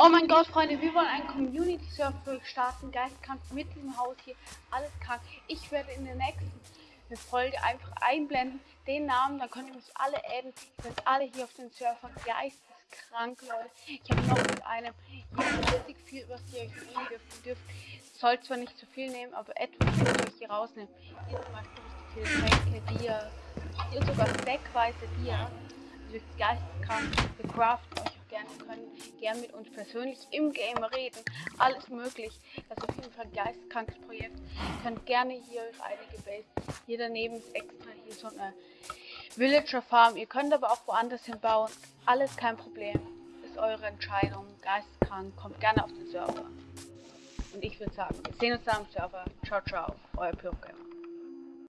Oh mein Gott, Freunde, wir wollen einen Community-Server starten. Geistkrank mit diesem Haus hier. Alles krank. Ich werde in der nächsten Folge einfach einblenden den Namen. Dann könnt ihr mich alle adden. Ihr seid alle hier auf den Server. Geisteskrank, Leute. Ich habe noch mit einem richtig viel, was ihr euch nehmen dürft. Ihr dürft. Soll zwar nicht zu viel nehmen, aber etwas könnt ihr euch hier rausnehmen. Hier zum Beispiel viele Tränke, Bier. Hier sogar stackweise Bier. Also geisteskrank. Gerne können gern mit uns persönlich im Game reden. Alles möglich. Das ist auf jeden Fall ein geisteskrankes Projekt. Ihr könnt gerne hier einige Base. Hier daneben ist extra hier so eine Villager Farm. Ihr könnt aber auch woanders hinbauen. Alles kein Problem. Ist eure Entscheidung. Geisteskrank. Kommt gerne auf den Server. Und ich würde sagen, wir sehen uns dann am Server. Ciao, ciao. Euer Pyrogamer.